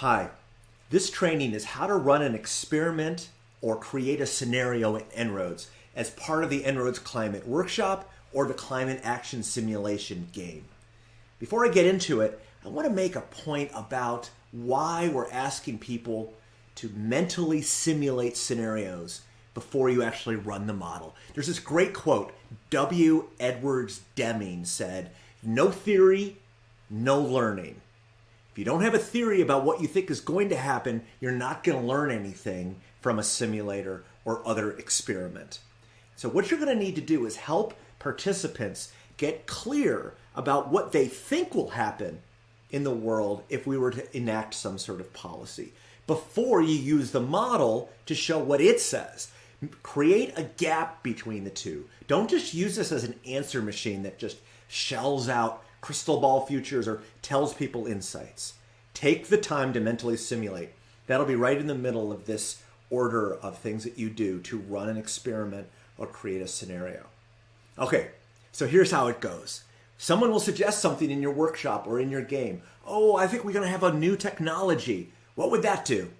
Hi, this training is how to run an experiment or create a scenario in En-ROADS as part of the En-ROADS Climate Workshop or the Climate Action Simulation game. Before I get into it, I want to make a point about why we're asking people to mentally simulate scenarios before you actually run the model. There's this great quote, W. Edwards Deming said, no theory, no learning. If you don't have a theory about what you think is going to happen, you're not going to learn anything from a simulator or other experiment. So what you're going to need to do is help participants get clear about what they think will happen in the world if we were to enact some sort of policy before you use the model to show what it says. Create a gap between the two. Don't just use this as an answer machine that just shells out crystal ball futures or tells people insights. Take the time to mentally simulate. That'll be right in the middle of this order of things that you do to run an experiment or create a scenario. Okay, so here's how it goes. Someone will suggest something in your workshop or in your game. Oh, I think we're going to have a new technology. What would that do?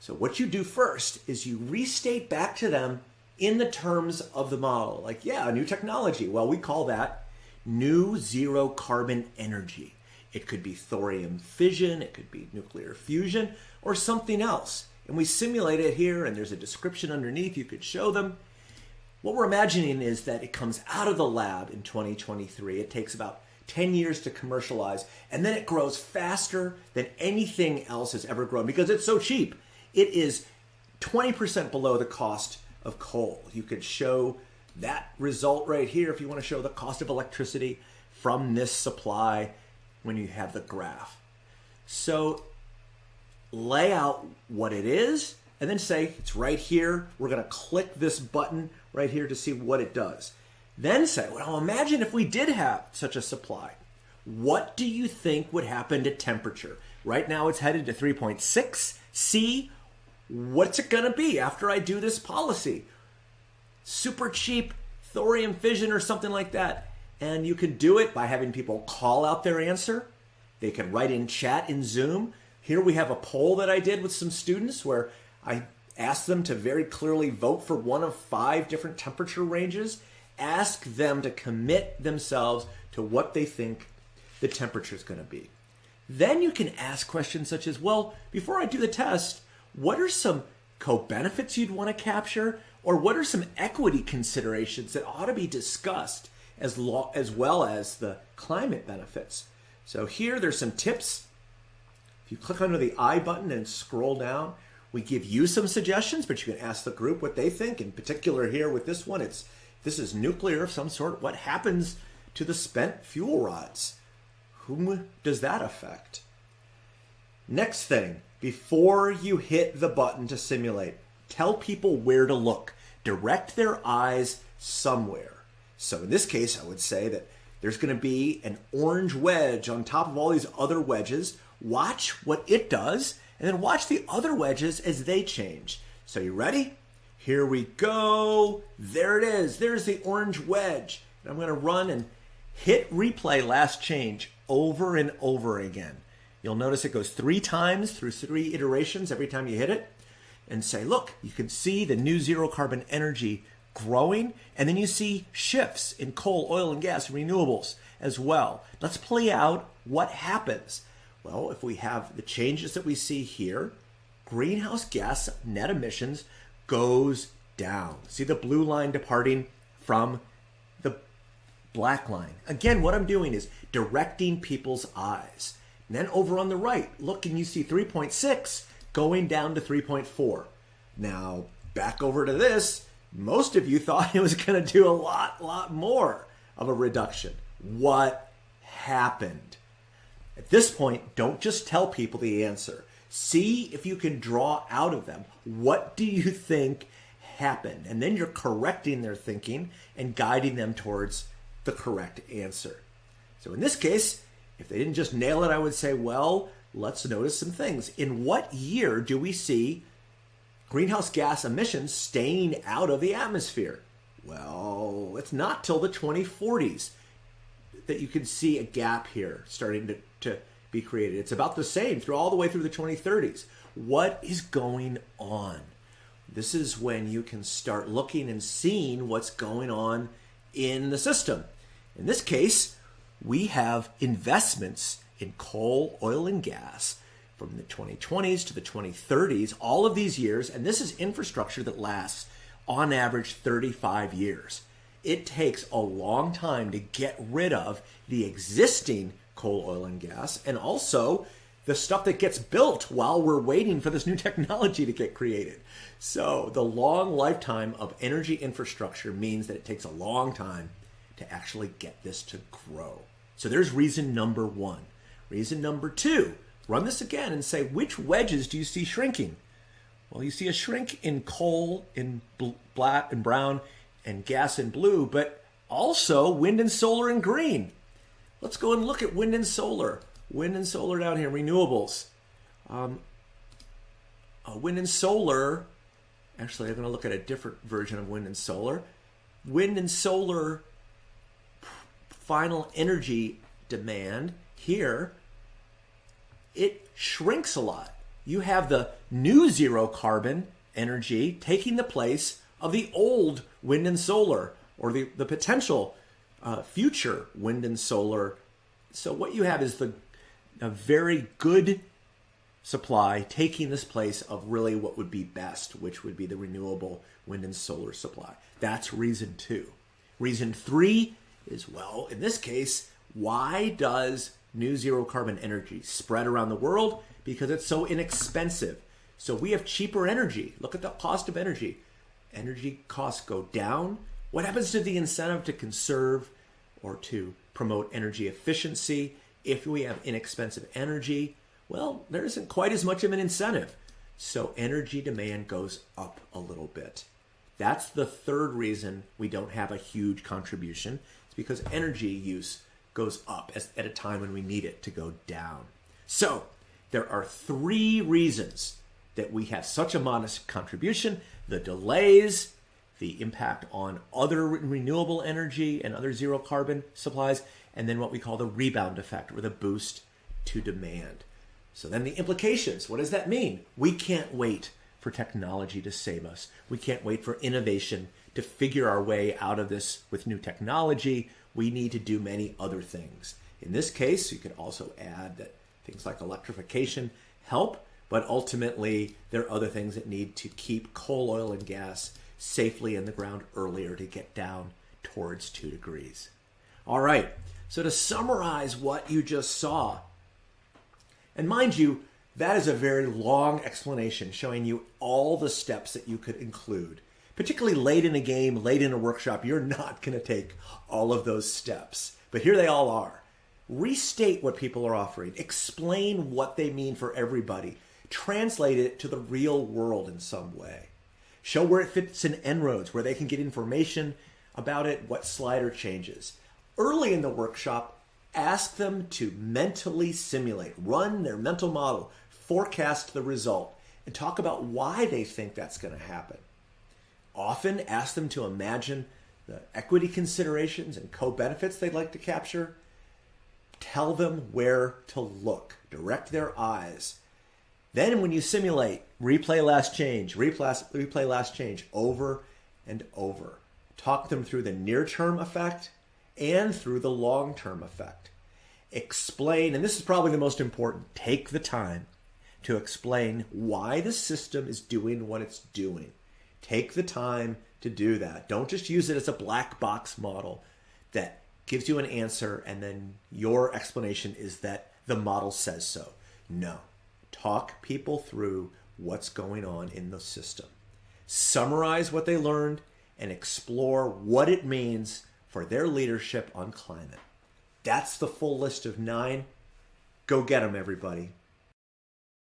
So what you do first is you restate back to them in the terms of the model. Like, yeah, a new technology. Well, we call that new zero carbon energy. It could be thorium fission, it could be nuclear fusion, or something else. And we simulate it here, and there's a description underneath you could show them. What we're imagining is that it comes out of the lab in 2023. It takes about 10 years to commercialize, and then it grows faster than anything else has ever grown because it's so cheap. It is 20% below the cost of coal. You could show that result right here if you want to show the cost of electricity from this supply when you have the graph. So lay out what it is and then say it's right here. We're going to click this button right here to see what it does. Then say, well, imagine if we did have such a supply. What do you think would happen to temperature? Right now it's headed to 3.6 C. What's it going to be after I do this policy? Super cheap thorium fission or something like that. And you can do it by having people call out their answer. They can write in chat in Zoom. Here we have a poll that I did with some students where I asked them to very clearly vote for one of five different temperature ranges. Ask them to commit themselves to what they think the temperature is going to be. Then you can ask questions such as, well, before I do the test, what are some co-benefits you'd want to capture? Or what are some equity considerations that ought to be discussed as, law, as well as the climate benefits? So here there's some tips. If you click under the I button and scroll down, we give you some suggestions, but you can ask the group what they think. In particular here with this one, it's this is nuclear of some sort. What happens to the spent fuel rods? Whom does that affect? Next thing, before you hit the button to simulate, tell people where to look. Direct their eyes somewhere. So in this case, I would say that there's going to be an orange wedge on top of all these other wedges. Watch what it does, and then watch the other wedges as they change. So you ready? Here we go. There it is. There's the orange wedge. And I'm going to run and hit replay last change over and over again. You'll notice it goes three times through three iterations every time you hit it and say, look, you can see the new zero carbon energy growing, and then you see shifts in coal, oil, and gas, renewables as well. Let's play out what happens. Well, if we have the changes that we see here, greenhouse gas net emissions goes down. See the blue line departing from the black line. Again, what I'm doing is directing people's eyes. And then over on the right, look and you see 3.6 going down to 3.4. Now, back over to this, most of you thought it was going to do a lot, lot more of a reduction. What happened? At this point, don't just tell people the answer. See if you can draw out of them what do you think happened? And then you're correcting their thinking and guiding them towards the correct answer. So in this case, if they didn't just nail it, I would say, well, let's notice some things. In what year do we see greenhouse gas emissions staying out of the atmosphere? Well, it's not till the 2040s that you can see a gap here starting to, to be created. It's about the same through all the way through the 2030s. What is going on? This is when you can start looking and seeing what's going on in the system. In this case, we have investments in coal, oil, and gas from the 2020s to the 2030s, all of these years, and this is infrastructure that lasts on average 35 years. It takes a long time to get rid of the existing coal, oil, and gas, and also the stuff that gets built while we're waiting for this new technology to get created. So, the long lifetime of energy infrastructure means that it takes a long time to actually get this to grow. So, there's reason number one. Reason number two run this again and say, which wedges do you see shrinking? Well, you see a shrink in coal in black and brown and gas in blue, but also wind and solar in green. Let's go and look at wind and solar. Wind and solar down here, renewables. Um, uh, wind and solar, actually, I'm going to look at a different version of wind and solar. Wind and solar final energy demand here it shrinks a lot. You have the new zero carbon energy taking the place of the old wind and solar or the, the potential uh, future wind and solar. So what you have is the a very good supply taking this place of really what would be best, which would be the renewable wind and solar supply. That's reason two. Reason three is well, in this case, why does new zero carbon energy spread around the world because it's so inexpensive. So we have cheaper energy. Look at the cost of energy. Energy costs go down. What happens to the incentive to conserve or to promote energy efficiency if we have inexpensive energy? Well, there isn't quite as much of an incentive. So energy demand goes up a little bit. That's the third reason we don't have a huge contribution. It's because energy use goes up as, at a time when we need it to go down. So there are three reasons that we have such a modest contribution the delays, the impact on other renewable energy and other zero carbon supplies, and then what we call the rebound effect or the boost to demand. So then the implications what does that mean? We can't wait for technology to save us. We can't wait for innovation to figure our way out of this with new technology we need to do many other things. In this case, you could also add that things like electrification help, but ultimately there are other things that need to keep coal, oil, and gas safely in the ground earlier to get down towards two degrees. All right, so to summarize what you just saw, and mind you, that is a very long explanation showing you all the steps that you could include particularly late in a game, late in a workshop, you're not going to take all of those steps. But here they all are. Restate what people are offering, explain what they mean for everybody, translate it to the real world in some way. Show where it fits in En-ROADS, where they can get information about it, what slider changes. Early in the workshop, ask them to mentally simulate, run their mental model, forecast the result, and talk about why they think that's going to happen. Often ask them to imagine the equity considerations and co-benefits they'd like to capture. Tell them where to look. Direct their eyes. Then when you simulate, replay last change, replay, last change over and over. Talk them through the near-term effect and through the long-term effect. Explain, and this is probably the most important, take the time to explain why the system is doing what it's doing. Take the time to do that. Don't just use it as a black box model that gives you an answer and then your explanation is that the model says so. No. Talk people through what's going on in the system. Summarize what they learned and explore what it means for their leadership on climate. That's the full list of nine. Go get them, everybody.